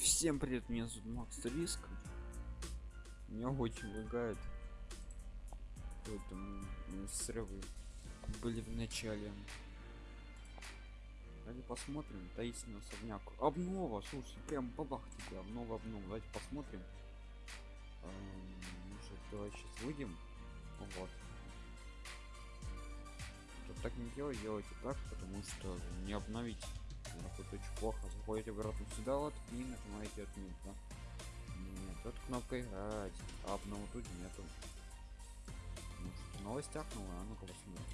Всем привет, меня зовут Макс Риск. Меня очень лагает. Поэтому срывы были в начале. Давайте посмотрим. Таинственный особняк. Обнова, слушай, прям бабах тебе. Обнова, обнова. Давайте посмотрим. Может, давай сейчас выйдем. Вот. Тут так не делать, делайте так, потому что не обновить это очень плохо. Заходите обратно сюда вот и нажимаете отменить, да? Нет, тут кнопка играть, а обнову тут нету. Может, новость ахнула, а ну-ка посмотрим.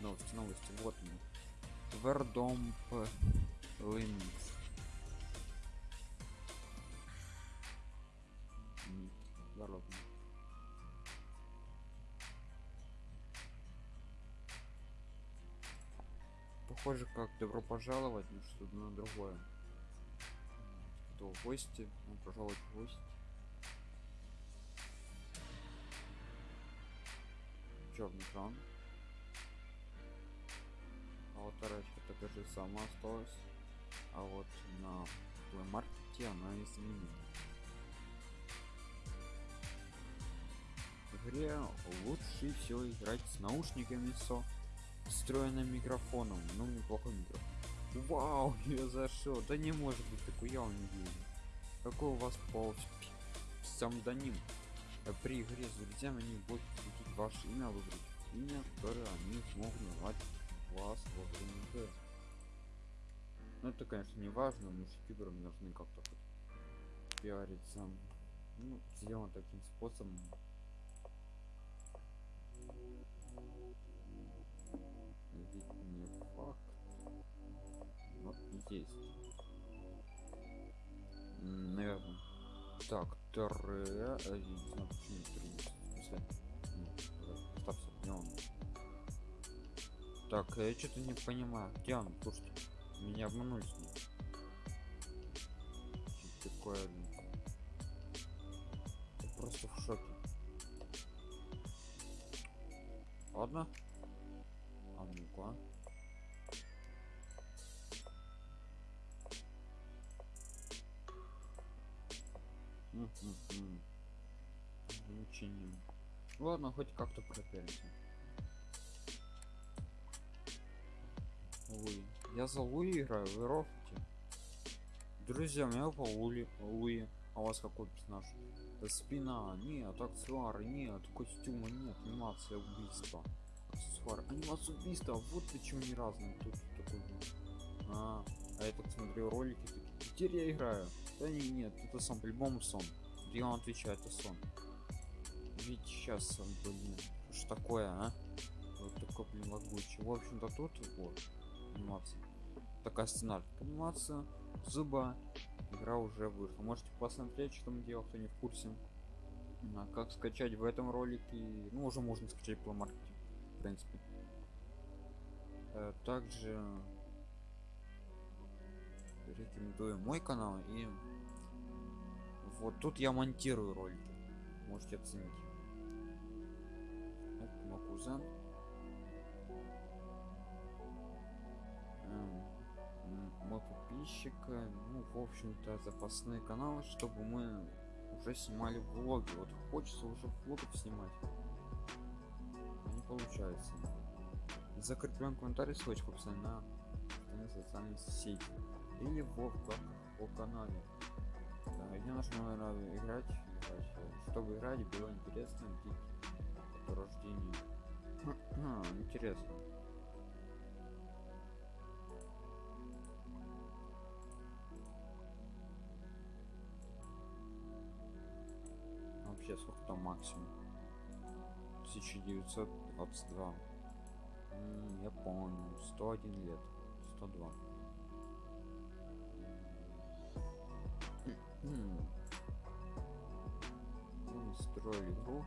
Новости, новости, вот они. Вердомп Линкс. Похоже как добро пожаловать на что-то на другое. Кто в гости? Ну, пожаловать в гости. Черный экран. А вот тарачка такая же сама осталась. А вот на маркете она изменена в игре лучше всего играть с наушниками со встроенным микрофоном. Ну неплохой микрофон. Вау я зашел да не может быть такой я не вижу какой у вас пол сам даним при игре с друзьями они будут крутить ваше имя выбрать имя которое они смогут назвать вас во время игры. Ну это конечно не важно но ютуберам должны как-то пиариться. Ну сделано таким способом так тре так я что-то не понимаю где он слушайте меня обманули с ним такое Учением. Ладно, хоть как-то пропелимся. Луи. Я за Луи играю, вы рофите. Друзья, у меня по Луи. Луи. А у вас какой персонаж? Спина, нет, аксессуары, нет, костюма, нет, анимация убийства аксессуар анимация убийства вот почему не разные тут такой а, а я так смотрю ролики такие теперь я играю да не, нет это сон по-любому сон где он отвечает это сон. Ведь сейчас он блин что такое а? Вот такой блин лагучий в общем-то тут? Вот анимация такая сценарий анимация зуба игра уже вышла. Можете посмотреть что мы делал кто не в курсе. А как скачать в этом ролике ну уже можно скачать по маркетингу в принципе. Э, также рекомендую мой канал и вот тут я монтирую ролики можете оценить. Это мой кузен мой подписчик ну в общем-то запасные каналы чтобы мы уже снимали влоги. Вот хочется уже влогов снимать. Получается. Закреплен комментарий ссылочку описании на социальной сети. Или в по канале да, где нужно наверное, играть, чтобы играть было интересно по рождению а, интересно. Вообще сколько там максимум? 1922 я помню 101 лет. 102 строили игру.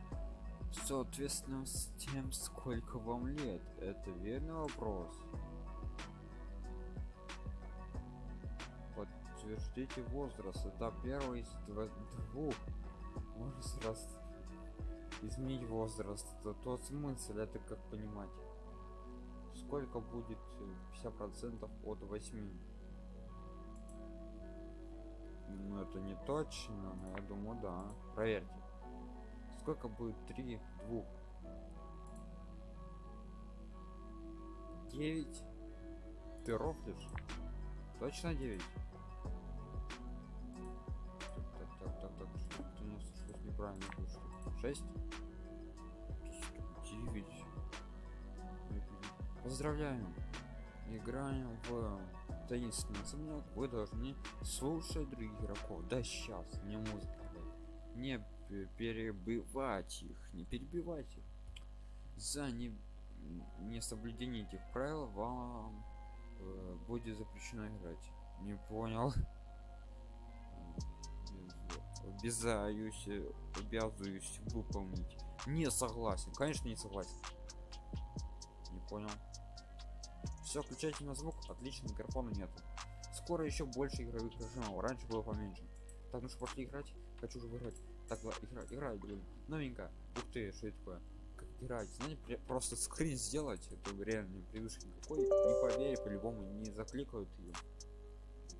Соответственно с тем сколько вам лет. Это верный вопрос. Подтверждите возраст. Это первый из двух. Можно сразу изменить возраст. То тот смысл это как понимать. Сколько будет 50 процентов от 8 Ну это не точно, но я думаю, да. Проверьте. Сколько будет 3 двух? 9 ты рофлишь? Точно 9? Так, так, так, так, так, что у нас что неправильно вышло? 6? 9. Поздравляем! Играем в таинственный особняк. Вы должны слушать других игроков. Да сейчас, мне музыка. дай. Не перебивать их, не перебивать их. За не, несоблюдение этих правил вам э, будет запрещено играть. Не понял. Обязаюсь, обязуюсь выполнить. Не согласен. Конечно, не согласен. Не понял. Все, включайте на звук. Отлично, микрофона нет. Скоро еще больше игровых режимов. Раньше было поменьше. Так, ну что, пошли играть? Хочу уже выиграть. Так, игра, играй, блин. Новенько. Ух ты, что это такое? Как играть? Знаете, просто скрин сделать. Это реально не привычки никакой. Не поверь, по-любому не закликают ее.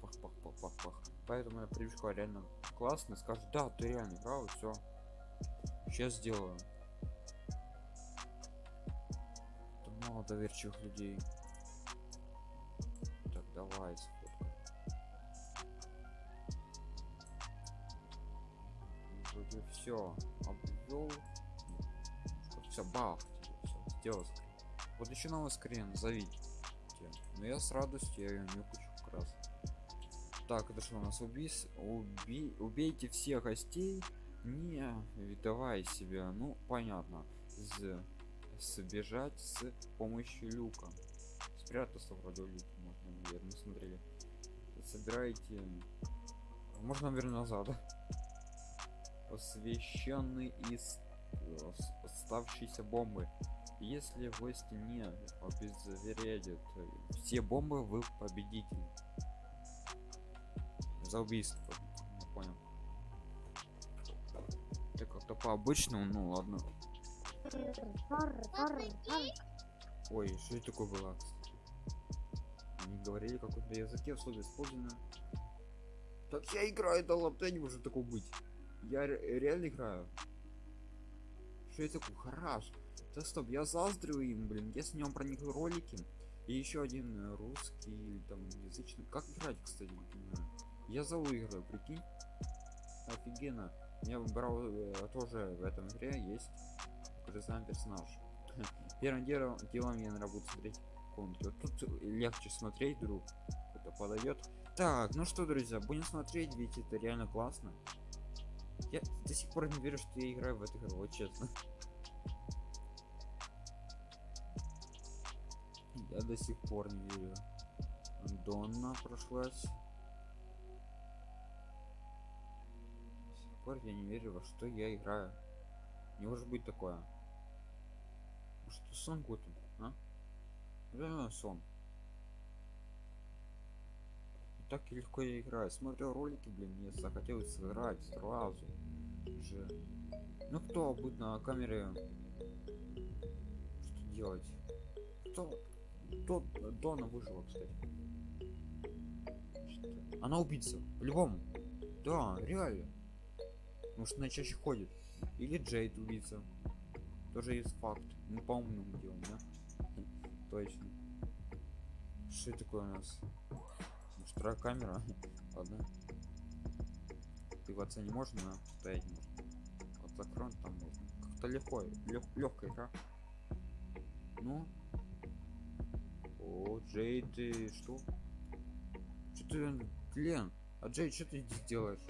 Пах, пах, пах, пах, пах. Поэтому я привычка реально классная. Скажет, да, ты реально играл, все. Сейчас сделаю. Тут мало доверчивых людей. Давай, сфоткай. Вроде все. Обвел. Все, бах. Все, сделал скрин. Вот еще новый скрин, зовите. Но я с радостью, я ее не кучу раз. Так, это что у нас убийс? Уби... Убейте всех гостей, не выдавая себя. Ну, понятно. З... Сбежать с помощью люка. Спрятаться вроде в люке можно, наверное, смотрели. Собирайте. Можно, наверное, назад. Освещенный из э, оставшейся бомбы. Если гости не обезвредят э, все бомбы, вы победитель. За убийство. Не понял. Это как-то по обычному, ну ладно. Ой, что это такое было? Они говорили какой-то языке, особенно использовано. Так я играю, да ладно, не может такого быть. Я ре- реально играю. Что это такое? Хорош. Да стоп, я заздрю им, блин. Я снял про них ролики. И еще один э, русский или там язычный. Как играть, кстати, не понимаю. Я за выиграю, прикинь. Офигенно. Я выбрал э, тоже в этом игре есть такой же самый персонаж. Первым делом, я наверное, буду смотреть комнату. Вот Тут легче смотреть, друг. Это подойдет. Так, ну что, друзья, будем смотреть, ведь это реально классно. Я до сих пор не верю, что я играю в эту игру, вот честно. Я до сих пор не верю. Донна прошлась. До сих пор я не верю, во что я играю. Не может быть такое. Может, сон какой-то, а? Реально сон. Так легко я играю. Смотрел ролики, блин, мне захотелось сыграть сразу же. Ну кто будет на камере? Что делать? Кто? Кто Дона выжила, кстати? Что? Она убийца. По-любому. Да, реально. Может, она чаще ходит. Или Джейд убийца. Тоже есть факт. Мы по умному делаем, да? Точно. Что такое у нас? Вторая камера? Ладно. Ты в отца не можешь, но стоять можно. Вот закроем там можно. Как-то легко. Лег, легкая игра. Ну. О, Джей, ты что? Что ты, Лен? А Джей, что ты здесь делаешь?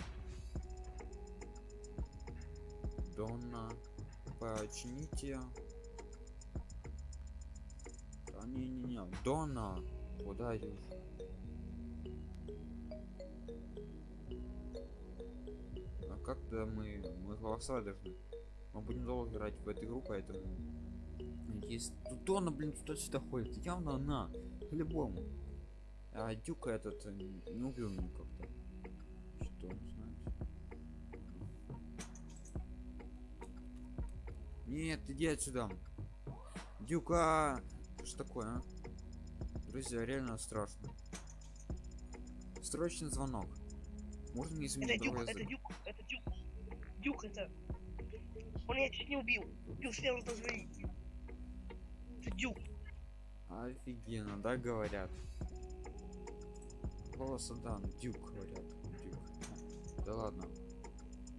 Донна, почините. Да не не не, Донна, куда идешь? А как-то мы мы голосовать должны. Мы будем долго играть в эту игру, поэтому есть тут Донна, блин, туда-сюда ходит. Явно она, по-любому. А Дюка этот э, не убил меня как-то. Что, не знаете? Нет, иди отсюда. Дюка! Что такое, а? Друзья, реально страшно. Срочный звонок. Можно не Это изменить дюк, другой это язык? дюк, это дюк. Дюк это. Он меня чуть не убил. Убил смело позвонить. Это дюк. Офигенно, да, говорят. Голоса, да, ну, дюк говорят. Дюк. Да ладно.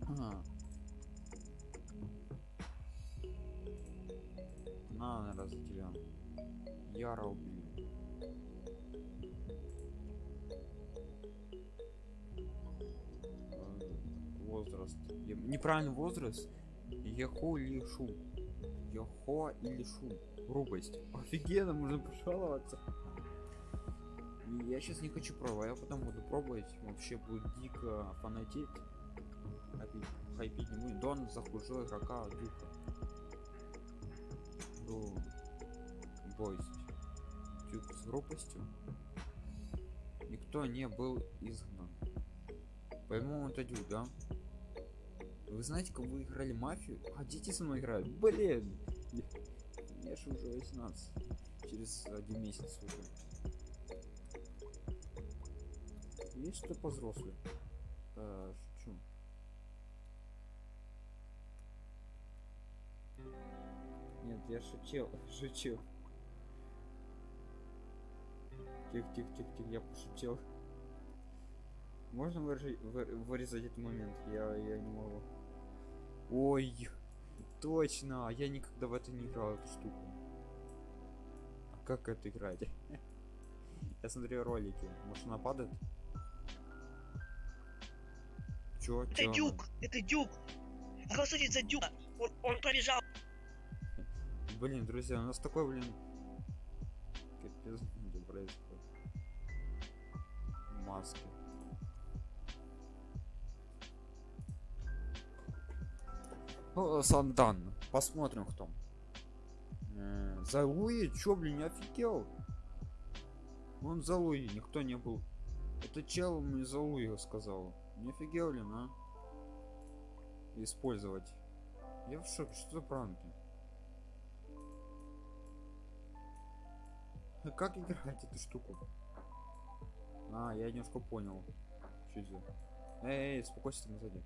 Ага. На, наверное, за убью. Э, Возраст. Я- Неправильный возраст. Ехо или шу. Ехо или шу. Грубость. Офигенно, можно пожаловаться. Я сейчас не хочу пробовать, я потом буду пробовать. Вообще будет дико фанатеть. Хайпить, не будет. Дон захужил игрока Дюка. Ну, бойся. Дюк с грубостью. Никто не был изгнан. По-моему, это Дюк, да? Вы знаете, как вы играли мафию? А дети со мной играют. Блин! Мне же уже 18. Через один месяц уже. Есть что повзрослее? А, шучу. Нет, я шутил, шучу. Тихо, тихо, тихо, тихо, я пошутил. Можно вырежи- вы- вырезать этот момент? Я, я не могу. Ой, точно, я никогда в это не играл, эту штуку. А как это играть? Я смотрю ролики. Может она падает? Чё? Это чё дюк, это дюк. Голосуйте за дюка. Он, он пробежал. Блин, друзья, у нас такой, блин... Капец, происходит. Маски. О, Сандан. Посмотрим, кто. Э, За Луи? Чё, блин, офигел? Он за Луи, никто не был. Это чел мне за Луи сказал. Не офигел ли, а? Использовать. Я в шоке, что за пранки? Как играть эту штуку? А, я немножко понял. Что это? Эй, эй, успокойся там сзади.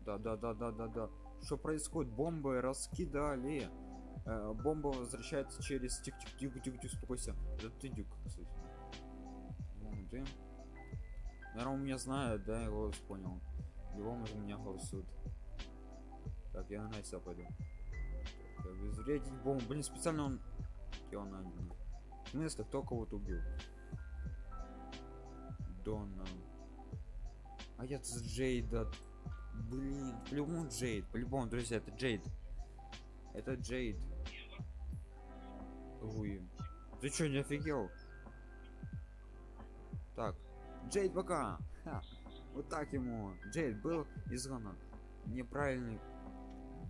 Да, да, да, да, да, да. Что происходит? Бомбы раскидали. Э, бомба возвращается через тик тик тик тик тик успокойся. Это ты дюк, кстати. Вон ты. Наверное, он меня знает, да, голос понял. Любому за меня голосуют. Так, я на себя пойду. Так, обезвредить бомбу. Блин, специально он... Один? В смысле, кто кого-то убил? Дона. А я с Джейда. Блин, по-любому Джейд. По-любому, друзья, это Джейд. Это Джейд. Ой. Ты чё, не офигел? Так. Джейд пока. Ха. Вот так ему. Джейд был изгнан. Неправильный.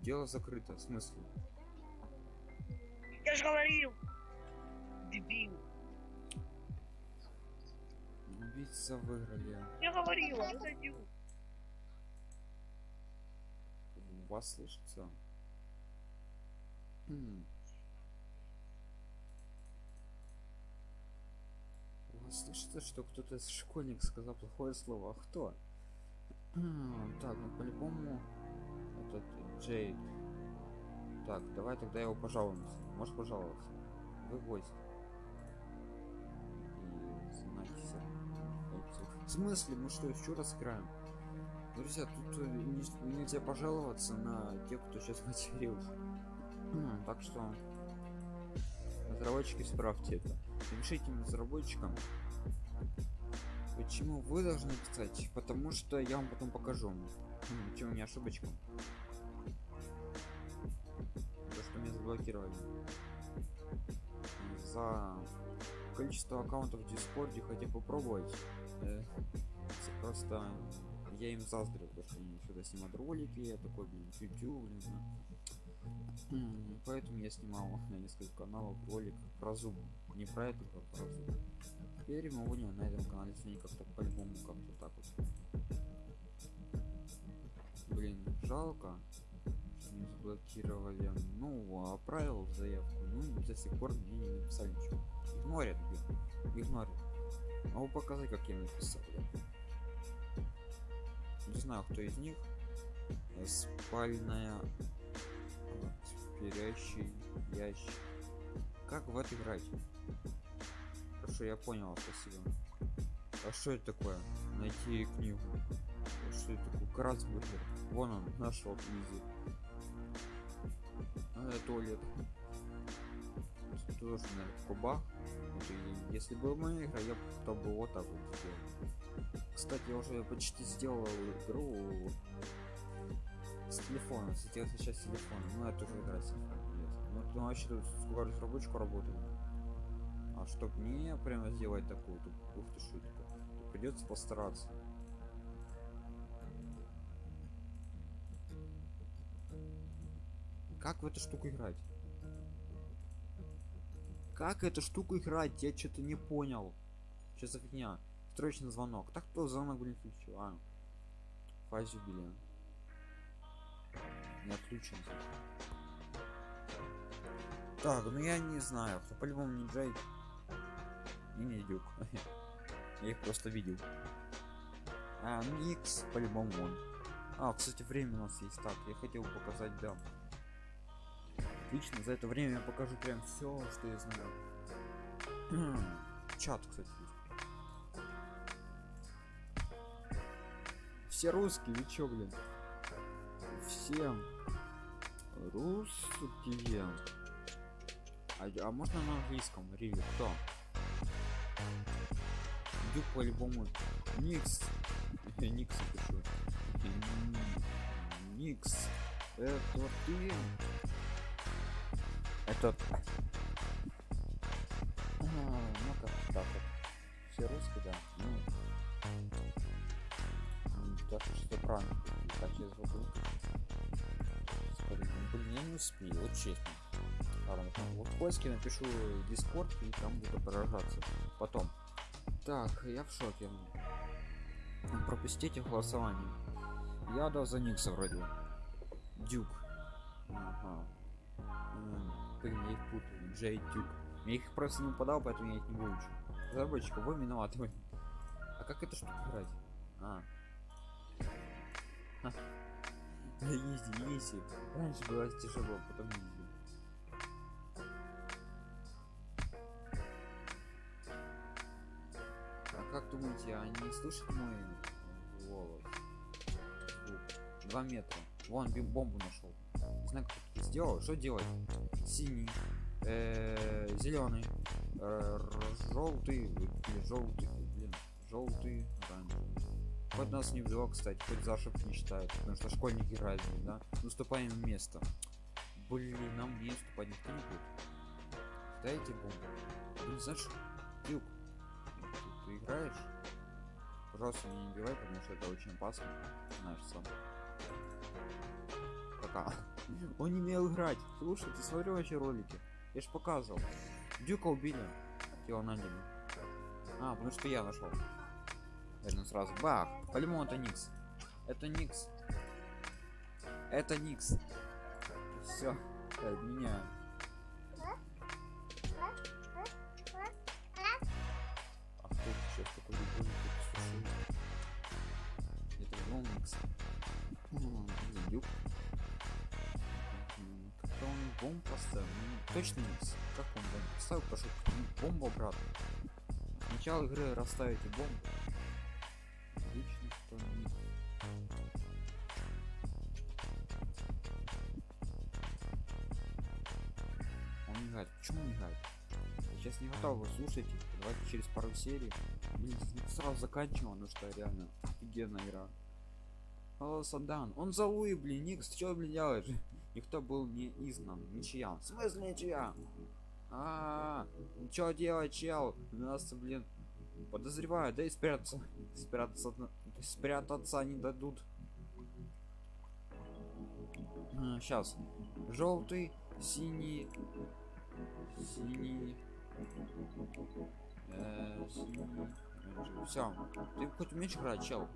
Дело закрыто. В смысле? Я же говорил. Дебил. Убийца выиграли. Я говорил, это дюк. Вас слышится? М. У вас слышится, что кто-то из школьник сказал плохое слово? А кто? М, Так, ну по-любому этот Джейд. Так, давай тогда его пожалуемся. Можешь пожаловаться? Вы гость. В смысле? Мы что, еще раз играем? Друзья, тут э, не- нельзя пожаловаться на тех, кто сейчас матерился. М, Так что разработчики справьте это. Напишите разработчикам, почему вы должны писать, потому что я вам потом покажу. Чем не ошибочка. То, что меня заблокировали. За количество аккаунтов в Дискорде хотя попробовать. Э, Просто я им заздрю, потому что они сюда снимают ролики, я такой, блин, YouTube, блин. Поэтому я снимал на несколько каналов ролик про зуб. Не про это, а про зуб. Теперь мы будем на этом канале сегодня как-то по-любому как-то так вот. Блин, жалко, что не заблокировали. Ну, отправил заявку, ну до сих пор мне не написали ничего. Игнорят, блин. Игнорят. Могу показать, как я написал. Не знаю, кто из них. Спальная вот, спящий ящик. Как в это играть? Хорошо, я понял, спасибо. А что это такое? Найти книгу. Что это такое? Красбургер. Вон он, нашел книги. А, туалет. Тут тоже, наверное, куба. И если бы моя игра, я бы то бы вот так вот сделал. Кстати, я уже почти сделал игру с телефона. Сейчас сейчас телефон. Ну, это уже игра с телефона. Ну, ты вообще тут сколько разработчику работает. А чтоб не прямо сделать такую, ух ты шутка. Придется постараться. Как в эту штуку играть? Как эту штуку играть? Я что-то не понял. Что за фигня? Срочный звонок. Так кто звонок, блин, включил? А. Фазе убили. Не отключен. Так, ну я не знаю. Кто по-любому не Джей. И не Дюк. Я их просто видел. А, ну Никс по-любому он. А, кстати, время у нас есть. Так, я хотел показать, да. Отлично, за это время я покажу прям все, что я знаю. Чат, кстати. Все русские, вы чё, блин? Всем русские. А, а можно на английском? Риви, кто? Дюк по-любому. Никс. Никс пишу. Никс. Это ты? Это... А, ну как так вот. Все русские, да? Ну... Так что правильно. Так, сейчас звук Блин, я не успею, вот честно. Ладно, вот в поиске напишу Discord и там буду поражаться. Потом. Так, я в шоке. Пропустите голосование. Я дал за Никса вроде. Дюк. Блин, я их путаю. Дюк. Я их просто не подал, поэтому я их не выучу. Разработчика, вы виноваты. А как эта штука играть? А. Easy, easy. Раньше было тяжело, потом easy. А как думаете, они слышат мой голос? Два метра. Вон бомбу нашел. Не знаю, как это сделал. Что делать? Синий, э зеленый, э желтый, желтый, блин, желтый, оранжевый. Хоть нас не взял, кстати, хоть за не считают, потому что школьники разные, да? Наступаем место. Блин, нам не уступать никто не будет. Дайте бомбу. Блин, знаешь, ты, ты играешь? Пожалуйста, меня не убивай, потому что это очень опасно. Знаешь сам. Пока. Он не умел играть. Слушай, ты смотрел вообще ролики? Я ж показывал. Дюка убили. Его наняли. А, потому что я нашел. Наверное, сразу. Бах! По-любому это Никс. Это Никс. Это Никс. Все. Меняю. Он бомб поставил. Ну, точно Никс. Как он бомб поставил? Пошел бомбу обратно. Начало игры расставите бомбу отлично, что не... Он мигает. Почему мигает? Я сейчас не готов, вы слушайте. Давайте через пару серий. Блин, сразу заканчиваем, потому что реально офигенная игра. О, Сандан. Он за Луи, блин, Никс, ты что, блин, делаешь? Никто был не изгнан. Ничья. В смысле ничья? А, -а, -а. что делать, чел? Нас, блин, Подозреваю, да и спрятаться. Спрятаться, спрятаться не дадут. Сейчас. Желтый, синий, синий, э, синий. Все. Ты хоть умеешь играть, чел?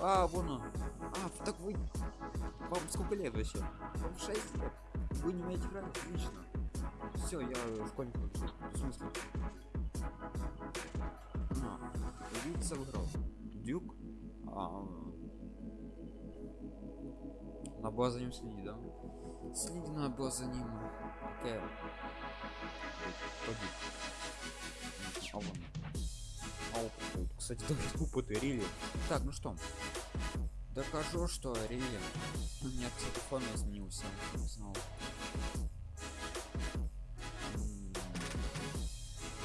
А, вон он. А, так вы... Вам сколько лет вообще? Вам 6 лет? Вы не умеете играть? Отлично. Все, я школьник. В смысле? влиться в игру. Дюк. А, На базу за ним следи, да? Следи на базу за ним. Окей. Пойди. Кстати, даже тупо ты Рили. Так, ну что? Докажу, что Рили. У меня, кстати, фон изменился. М,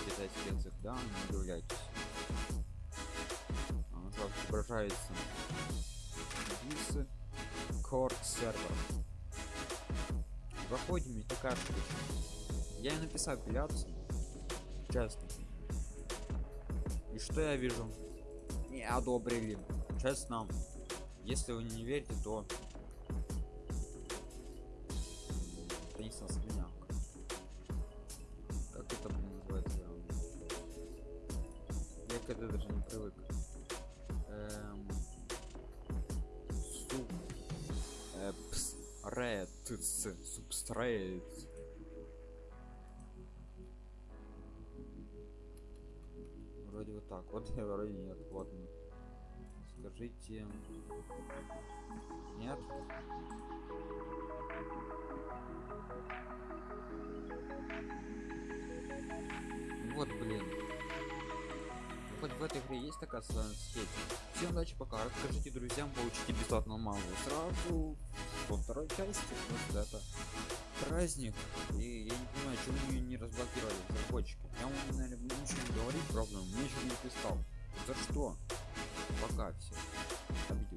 Китайский язык, да? Не удивляйтесь. Же отображается. Висы. Корт сервер. Заходим и такая. Я и написал апелляцию. Честно. И что я вижу? Не одобрили. Честно. Если вы не верите, то это не сослиняк. Как это блин, называется? Я к этому даже не привык. Эм... Суп. Э, пс. Ред. Субстрейт. Вот так. Вот вроде нет. Ладно. Скажите. Нет? Вот, блин. Хоть в этой игре есть такая сеть. Всем удачи, пока. Расскажите друзьям, получите бесплатно мангу. Сразу во второй части, что это праздник. И я не понимаю, почему ее не разблокировали разработчики. Я вам, наверное, ничего не говорить, правда, мне еще не писал. За что? Пока все. Обидел.